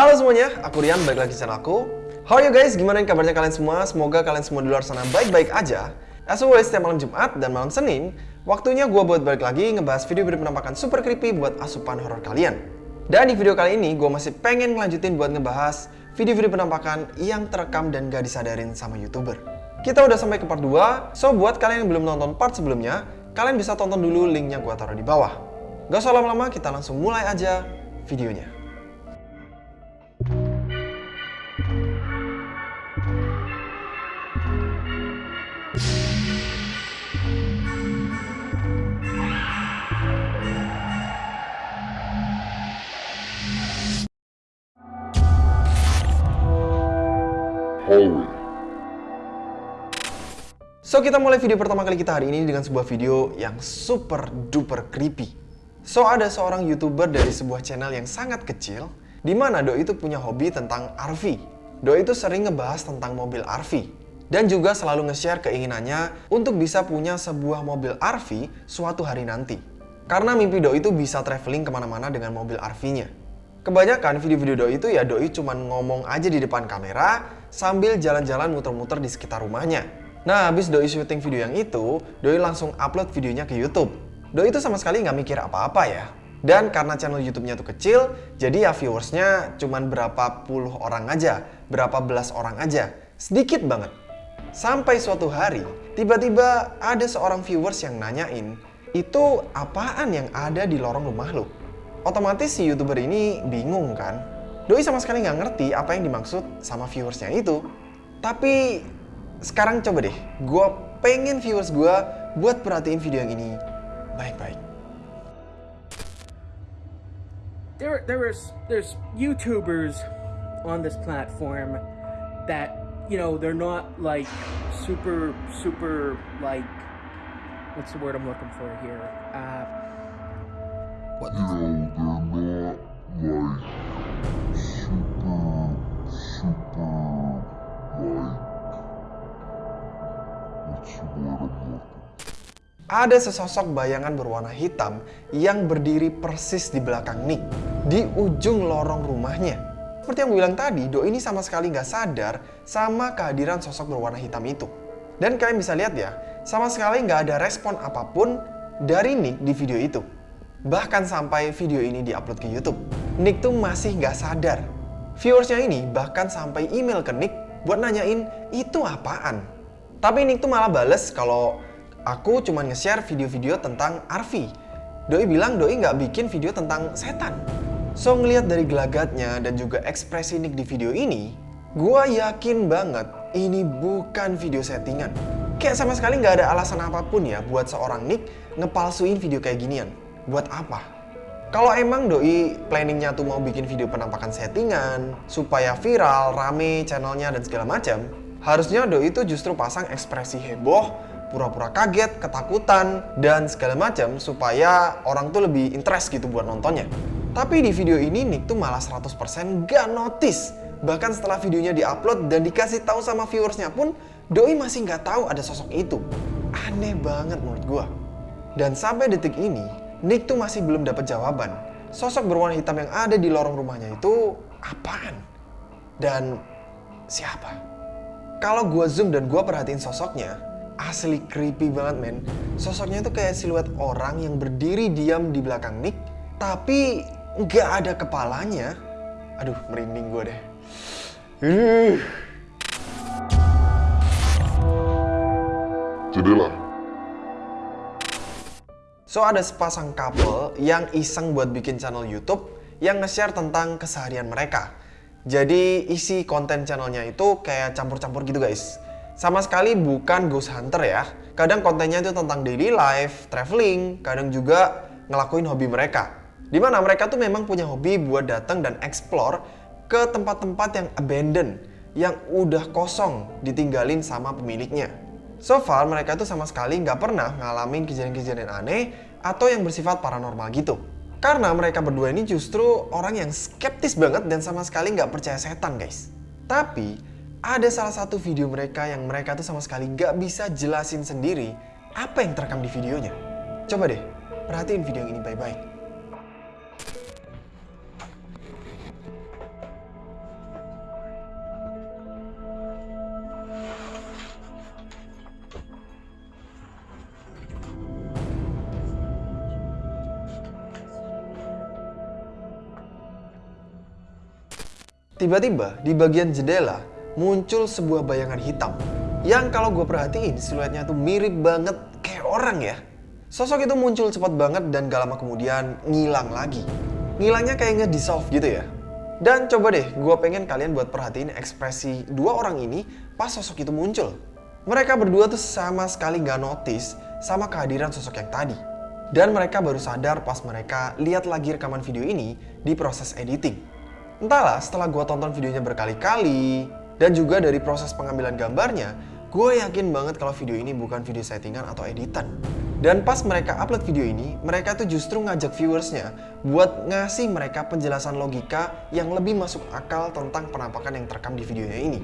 Halo semuanya, aku Rian, balik lagi di channel aku. How are you guys? Gimana kabarnya kalian semua? Semoga kalian semua di luar sana baik-baik aja. As always, setiap malam Jumat dan malam Senin, waktunya gue buat balik lagi ngebahas video-video penampakan super creepy buat asupan horror kalian. Dan di video kali ini, gue masih pengen ngelanjutin buat ngebahas video-video penampakan yang terekam dan gak disadarin sama YouTuber. Kita udah sampai ke part 2, so buat kalian yang belum nonton part sebelumnya, kalian bisa tonton dulu linknya gue taruh di bawah. Gak usah lama-lama, kita langsung mulai aja videonya. Kita mulai video pertama kali kita hari ini dengan sebuah video yang super duper creepy. So, ada seorang YouTuber dari sebuah channel yang sangat kecil, di mana Doi itu punya hobi tentang RV. Doi itu sering ngebahas tentang mobil RV, dan juga selalu nge-share keinginannya untuk bisa punya sebuah mobil RV suatu hari nanti. Karena mimpi Doi itu bisa traveling ke mana-mana dengan mobil RV-nya. Kebanyakan video-video Doi itu ya Doi cuman ngomong aja di depan kamera sambil jalan-jalan muter-muter di sekitar rumahnya. Nah, habis Doi syuting video yang itu, Doi langsung upload videonya ke YouTube. Doi itu sama sekali nggak mikir apa-apa ya. Dan karena channel YouTube-nya tuh kecil, jadi ya viewersnya cuman berapa puluh orang aja, berapa belas orang aja. Sedikit banget. Sampai suatu hari, tiba-tiba ada seorang viewers yang nanyain, itu apaan yang ada di lorong rumah lo? Otomatis si YouTuber ini bingung kan? Doi sama sekali nggak ngerti apa yang dimaksud sama viewersnya itu. Tapi sekarang coba deh, gue pengen viewers gue buat perhatiin video yang ini baik-baik. there there is there's YouTubers on this platform that you know they're not like super super like what's the word I'm looking for here uh what You know, they're not like Ada sesosok bayangan berwarna hitam yang berdiri persis di belakang Nick, di ujung lorong rumahnya. Seperti yang gue bilang tadi, Do ini sama sekali nggak sadar sama kehadiran sosok berwarna hitam itu. Dan kalian bisa lihat ya, sama sekali nggak ada respon apa pun dari Nick di video itu. Bahkan sampai video ini diupload ke YouTube, Nick tuh masih nggak sadar. Viewersnya ini bahkan sampai email ke Nick buat nanyain itu apaan. Tapi Nick tuh malah bales kalau aku cuma nge-share video-video tentang RV. Doi bilang Doi nggak bikin video tentang setan. So ngelihat dari gelagatnya dan juga ekspresi Nick di video ini, gua yakin banget ini bukan video settingan. Kayak sama sekali nggak ada alasan apa pun ya buat seorang Nick ngepalsuin video kayak ginian. Buat apa? Kalau emang Doi planningnya tuh mau bikin video penampakan settingan, supaya viral, rame channelnya dan segala macam, harusnya Doi itu justru pasang ekspresi heboh, pura-pura kaget, ketakutan, dan segala macam supaya orang tuh lebih interest gitu buat nontonnya. Tapi di video ini Nick tuh malah 100% gak notice. Bahkan setelah videonya diupload dan dikasih tahu sama viewersnya pun, Doi masih nggak tahu ada sosok itu. Aneh banget menurut gua. Dan sampai detik ini, Nick tuh masih belum dapat jawaban. Sosok berwarna hitam yang ada di lorong rumahnya itu apaan? Dan siapa? Kalau gua zoom dan gua perhatiin sosoknya, asli creepy banget men. Sosoknya itu kayak siluet orang yang berdiri diam di belakang Nick, tapi nggak ada kepalanya. Aduh, merinding gue deh. Uh. Jadilah, So ada sepasang couple yang iseng buat bikin channel YouTube yang nge-share tentang keseharian mereka. Jadi isi konten channelnya itu kayak campur-campur gitu guys. Sama sekali bukan ghost hunter ya. Kadang kontennya itu tentang daily life, traveling, kadang juga ngelakuin hobi mereka. Di mana mereka tuh memang punya hobi buat datang dan explore ke tempat-tempat yang abandoned, yang udah kosong, ditinggalin sama pemiliknya. So far, mereka tuh sama sekali nggak pernah ngalamin kejadian-kejadian aneh atau yang bersifat paranormal gitu. Karena mereka berdua ini justru orang yang skeptis banget dan sama sekali nggak percaya setan guys. Tapi, ada salah satu video mereka yang mereka tuh sama sekali gak bisa jelasin sendiri apa yang terekam di videonya. Coba deh, perhatiin video yang ini baik-baik. Tiba-tiba di bagian jendela muncul sebuah bayangan hitam yang kalau gue perhatiin siluetnya tuh mirip banget kayak orang ya. Sosok itu muncul cepat banget dan gak lama kemudian ngilang lagi. Ngilangnya kayak nge-dissolve gitu ya. Dan coba deh, gue pengen kalian buat perhatiin ekspresi dua orang ini pas sosok itu muncul. Mereka berdua tuh sama sekali gak notice sama kehadiran sosok yang tadi. Dan mereka baru sadar pas mereka lihat lagi rekaman video ini di proses editing. Entahlah, setelah gue tonton videonya berkali-kali, dan juga dari proses pengambilan gambarnya, gue yakin banget kalau video ini bukan video settingan atau editan. Dan pas mereka upload video ini, mereka tuh justru ngajak viewersnya buat ngasih mereka penjelasan logika yang lebih masuk akal tentang penampakan yang terekam di videonya ini.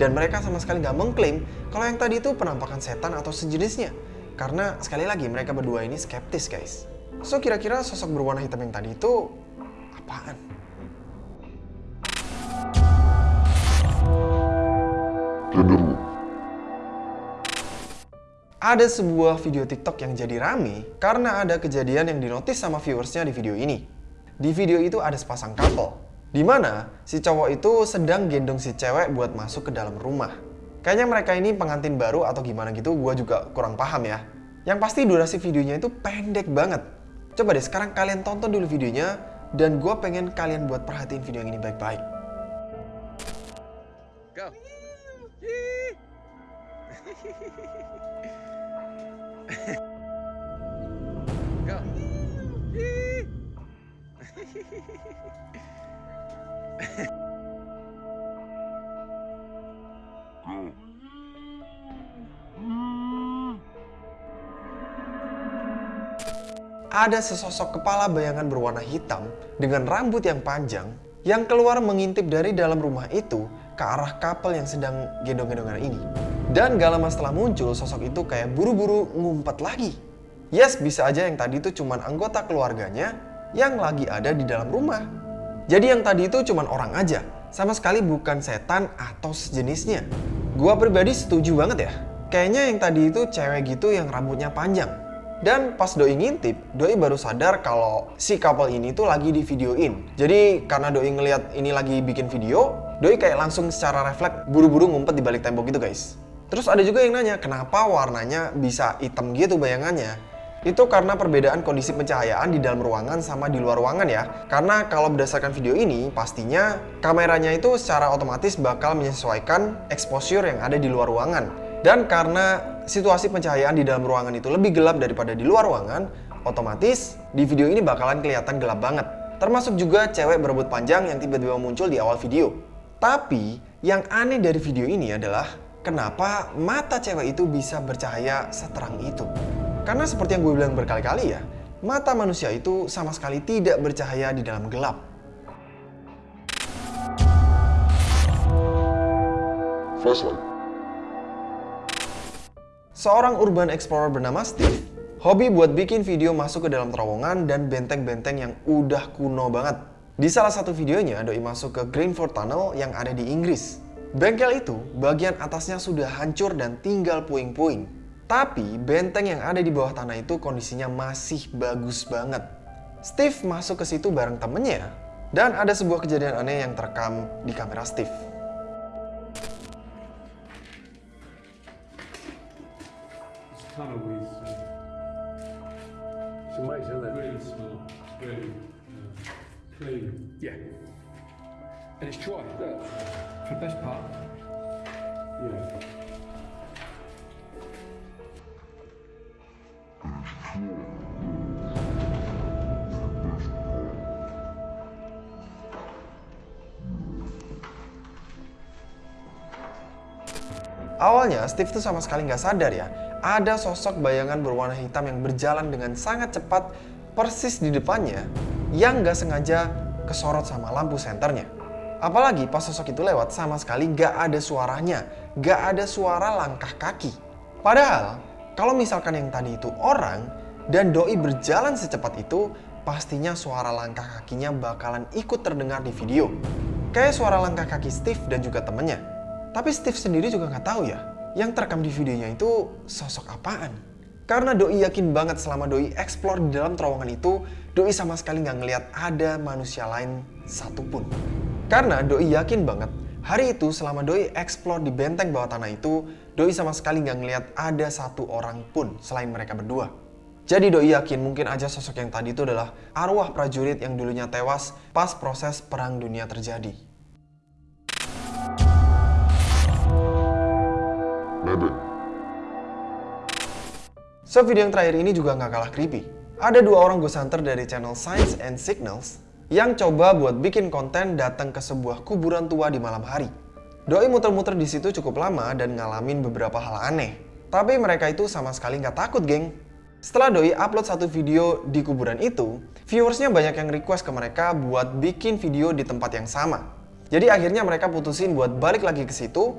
Dan mereka sama sekali nggak mengklaim kalau yang tadi itu penampakan setan atau sejenisnya. Karena sekali lagi mereka berdua ini skeptis guys. So kira-kira sosok berwarna hitam yang tadi itu apaan? Ada sebuah video TikTok yang jadi rame karena ada kejadian yang dinotis sama viewersnya di video ini. Di video itu ada sepasang couple, di mana si cowok itu sedang gendong si cewek buat masuk ke dalam rumah. Kayaknya mereka ini pengantin baru atau gimana gitu, gue juga kurang paham ya. Yang pasti durasi videonya itu pendek banget. Coba deh sekarang kalian tonton dulu videonya, dan gue pengen kalian buat perhatiin video yang ini baik-baik. Ada sesosok kepala bayangan berwarna hitam dengan rambut yang panjang yang keluar mengintip dari dalam rumah itu ke arah couple yang sedang gendong-gendongan ini. Dan gak lama setelah muncul, sosok itu kayak buru-buru ngumpet lagi. Yes, bisa aja yang tadi itu cuman anggota keluarganya yang lagi ada di dalam rumah. Jadi yang tadi itu cuman orang aja, sama sekali bukan setan atau sejenisnya. Gua pribadi setuju banget ya. Kayaknya yang tadi itu cewek gitu yang rambutnya panjang. Dan pas Doi ngintip, Doi baru sadar kalau si couple ini tuh lagi di videoin. Jadi karena Doi ngelihat ini lagi bikin video, Doi kayak langsung secara refleks buru-buru ngumpet di balik tembok gitu guys. Terus ada juga yang nanya, kenapa warnanya bisa hitam gitu bayangannya? Itu karena perbedaan kondisi pencahayaan di dalam ruangan sama di luar ruangan ya. Karena kalau berdasarkan video ini, pastinya kameranya itu secara otomatis bakal menyesuaikan exposure yang ada di luar ruangan. Dan karena situasi pencahayaan di dalam ruangan itu lebih gelap daripada di luar ruangan, otomatis di video ini bakalan kelihatan gelap banget. Termasuk juga cewek berebut panjang yang tiba-tiba muncul di awal video. Tapi yang aneh dari video ini adalah kenapa mata cewek itu bisa bercahaya seterang itu. Karena seperti yang gue bilang berkali-kali ya, mata manusia itu sama sekali tidak bercahaya di dalam gelap. Flashlight. Seorang urban explorer bernama Steve, hobi buat bikin video masuk ke dalam terowongan dan benteng-benteng yang udah kuno banget. Di salah satu videonya, Doi masuk ke Greenford Tunnel yang ada di Inggris. Bengkel itu, bagian atasnya sudah hancur dan tinggal puing-puing. Tapi, benteng yang ada di bawah tanah itu kondisinya masih bagus banget. Steve masuk ke situ bareng temennya, dan ada sebuah kejadian aneh yang terekam di kamera Steve. Yeah. And it's dry. Look. For the best part. Yeah. Awalnya Steve tuh sama sekali nggak sadar ya, ada sosok bayangan berwarna hitam yang berjalan dengan sangat cepat persis di depannya yang nggak sengaja kesorot sama lampu senternya. Apalagi pas sosok itu lewat sama sekali nggak ada suaranya, nggak ada suara langkah kaki. Padahal kalau misalkan yang tadi itu orang dan doi berjalan secepat itu, pastinya suara langkah kakinya bakalan ikut terdengar di video. Kayak suara langkah kaki Steve dan juga temennya. Tapi Steve sendiri juga nggak tahu ya, yang terekam di videonya itu sosok apaan. Karena Doi yakin banget selama Doi explore di dalam terowongan itu, Doi sama sekali nggak ngelihat ada manusia lain satupun. Karena Doi yakin banget, hari itu selama Doi explore di benteng bawah tanah itu, Doi sama sekali nggak ngeliat ada satu orang pun selain mereka berdua. Jadi Doi yakin mungkin aja sosok yang tadi itu adalah arwah prajurit yang dulunya tewas pas proses perang dunia terjadi. Nebeng. So video yang terakhir ini juga nggak kalah creepy. Ada dua orang ghost hunter dari channel Science and Signals yang coba buat bikin konten datang ke sebuah kuburan tua di malam hari. Doi muter-muter di situ cukup lama dan ngalamin beberapa hal aneh. Tapi mereka itu sama sekali nggak takut, geng. Setelah Doi upload satu video di kuburan itu, viewersnya banyak yang request ke mereka buat bikin video di tempat yang sama. Jadi akhirnya mereka putusin buat balik lagi ke situ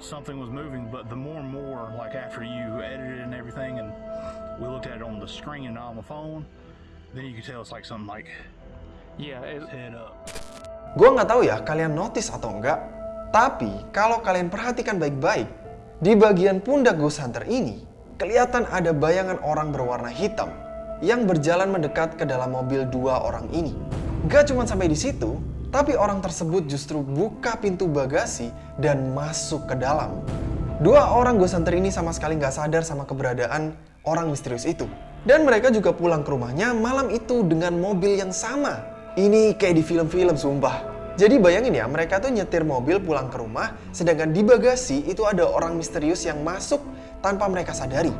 something was moving. But the more and more, like after you edited and everything, and we looked at it on the screen and not on the phone, then you could tell it's like something like Yeah, it, head up. Gue nggak tahu ya kalian notice atau enggak, tapi kalau kalian perhatikan baik-baik, di bagian pundak Ghost Hunter ini, kelihatan ada bayangan orang berwarna hitam yang berjalan mendekat ke dalam mobil dua orang ini. Gak cuma sampai di situ, tapi orang tersebut justru buka pintu bagasi dan masuk ke dalam. Dua orang Ghost Hunter ini sama sekali nggak sadar sama keberadaan orang misterius itu. Dan mereka juga pulang ke rumahnya malam itu dengan mobil yang sama. Ini kayak di film-film sumpah. Jadi bayangin ya, mereka tuh nyetir mobil pulang ke rumah, sedangkan di bagasi itu ada orang misterius yang masuk tanpa mereka sadari.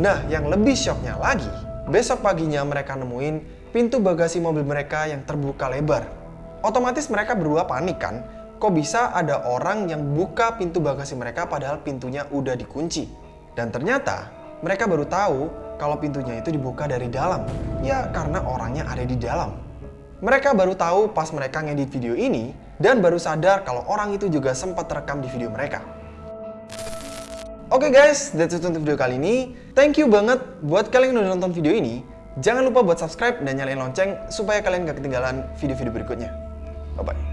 Nah, yang lebih shocknya lagi, besok paginya mereka nemuin pintu bagasi mobil mereka yang terbuka lebar. Otomatis mereka berdua panik kan, kok bisa ada orang yang buka pintu bagasi mereka padahal pintunya udah dikunci. Dan ternyata mereka baru tahu kalau pintunya itu dibuka dari dalam. Ya karena orangnya ada di dalam. Mereka baru tahu pas mereka ngedit video ini dan baru sadar kalau orang itu juga sempat terekam di video mereka. Oke guys, that's it untuk video kali ini. Thank you banget buat kalian yang udah nonton video ini. Jangan lupa buat subscribe dan nyalain lonceng supaya kalian gak ketinggalan video-video berikutnya. 拜拜。